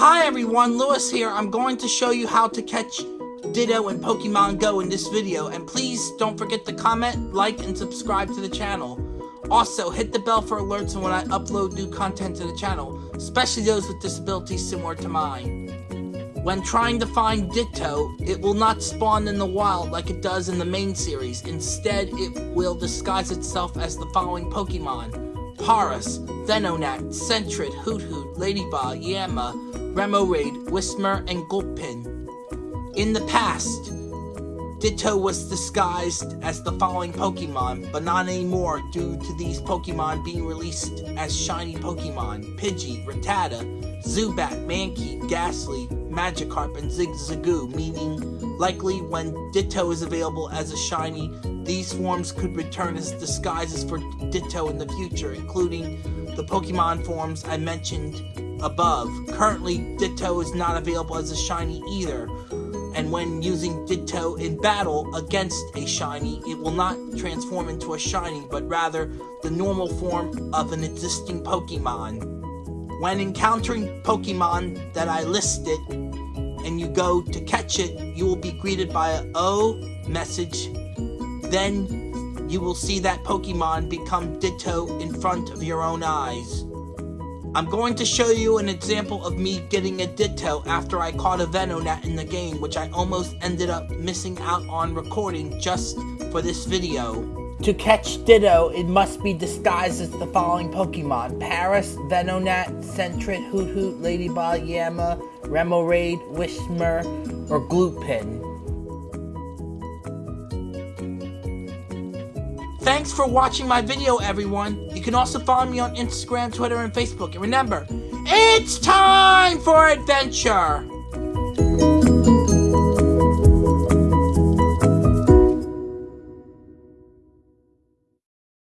Hi everyone, Lewis here. I'm going to show you how to catch Ditto in Pokemon Go in this video, and please don't forget to comment, like, and subscribe to the channel. Also, hit the bell for alerts when I upload new content to the channel, especially those with disabilities similar to mine. When trying to find Ditto, it will not spawn in the wild like it does in the main series. Instead, it will disguise itself as the following Pokemon. Paras, Venonat, Sentret, Hoothoot, Ledyba, Yanma, Remoraid, Whismur, and Gulpin. In the past, Ditto was disguised as the following Pokemon, but not anymore due to these Pokemon being released as shiny Pokemon. Pidgey, Rattata, Zubat, Mankey, Gastly, Magikarp, and Zigzagoon, meaning likely when Ditto is available as a shiny, these forms could return as disguises for Ditto in the future, including the Pokemon forms I mentioned above. Currently, Ditto is not available as a shiny either, and when using Ditto in battle against a shiny, it will not transform into a shiny, but rather the normal form of an existing Pokemon. When encountering Pokemon that I listed, and you go to catch it, you will be greeted by a O message then you will see that Pokemon become Ditto in front of your own eyes. I'm going to show you an example of me getting a Ditto after I caught a Venonat in the game, which I almost ended up missing out on recording just for this video. To catch Ditto, it must be disguised as the following Pokemon. Paras, Venonat, Sentret, Hoothoot, Ledyba, Yanma, Remoraid, Whismur, or Gulpin. Thanks for watching my video, everyone. You can also follow me on Instagram, Twitter, and Facebook. And remember, it's time for adventure!